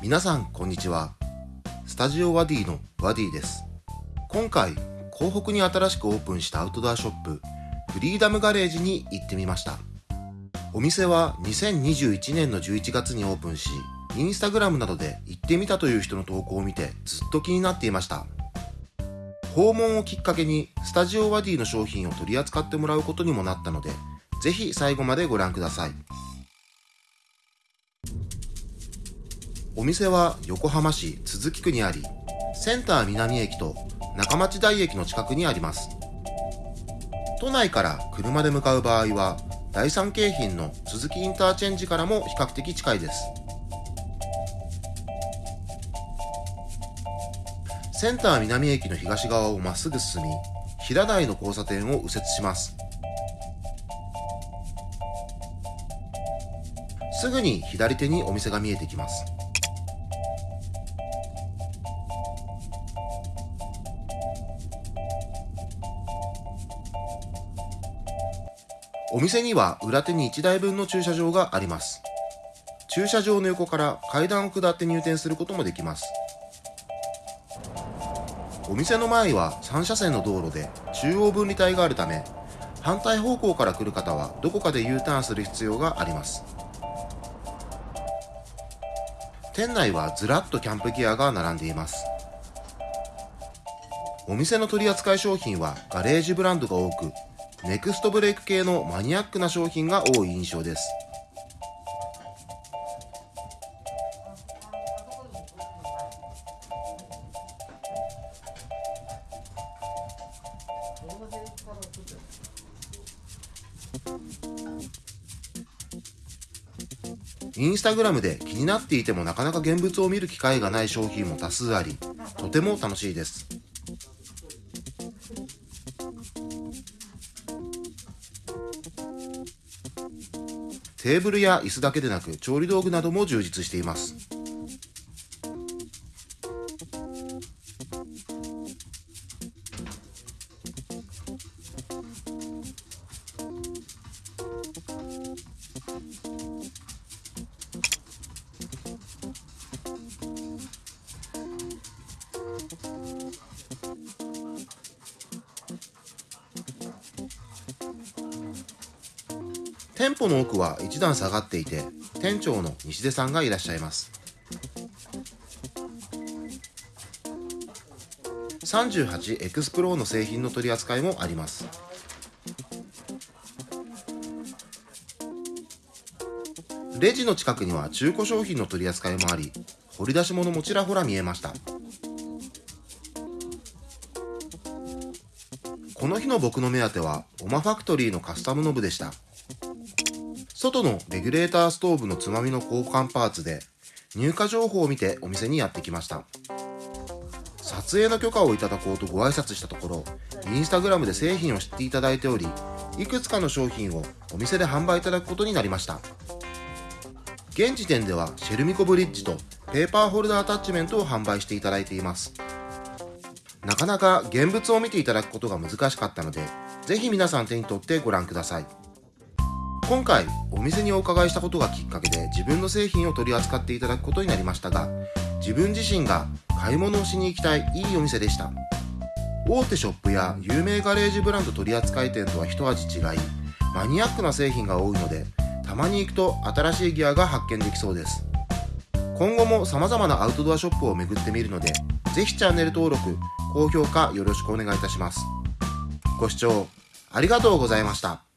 皆さんこんにちは。スタジオワディのワディです。今回港北に新しくオープンしたアウトドアショップフリーダムガレージに行ってみました。お店は2021年の11月にオープンしインスタグラムなどで行ってみたという人の投稿を見てずっと気になっていました。訪問をきっかけにスタジオワディの商品を取り扱ってもらうことにもなったのでぜひ最後までご覧ください。お店は横浜市都筑区にありセンター南駅と中町台駅の近くにあります。都内から車で向かう場合は第三京浜の鈴木インターチェンジからも比較的近いです。センター南駅の東側をまっすぐ進み平台の交差点を右折します。すぐに左手にお店が見えてきます。お店には裏手に1台分の駐車場があります。駐車場の横から階段を下って入店することもできます。お店の前は3車線の道路で中央分離帯があるため反対方向から来る方はどこかで U ターンする必要があります。店内はずらっとキャンプギアが並んでいます。お店の取り扱い商品はガレージブランドが多くネクストブレーク系のマニアックな商品が多い印象ですインスタグラムで気になっていてもなかなか現物を見る機会がない商品も多数あり、とても楽しいです。テーブルや椅子だけでなく調理道具なども充実しています。店舗の奥は一段下がっていて店長の西出さんがいらっしゃいます。38explore の製品の取り扱いもあります。レジの近くには中古商品の取り扱いもあり掘り出し物もちらほら見えました。この日の僕の目当てはオマファクトリーのカスタムノブでした。外のレギュレーターストーブのつまみの交換パーツで入荷情報を見てお店にやってきました。撮影の許可をいただこうとご挨拶したところインスタグラムで製品を知っていただいておりいくつかの商品をお店で販売いただくことになりました。現時点ではシェルミコブリッジとペーパーホルダーアタッチメントを販売していただいています。なかなか現物を見ていただくことが難しかったのでぜひ皆さん手に取ってご覧ください。今回お店にお伺いしたことがきっかけで自分の製品を取り扱っていただくことになりましたが自分自身が買い物をしに行きたいいいお店でした。大手ショップや有名ガレージブランド取扱店とは一味違いマニアックな製品が多いのでたまに行くと新しいギアが発見できそうです。今後も様々なアウトドアショップを巡ってみるのでぜひチャンネル登録高評価よろしくお願いいたします。ご視聴ありがとうございました。